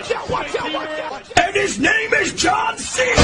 watch out, watch out, watch out. And his name is John Cena.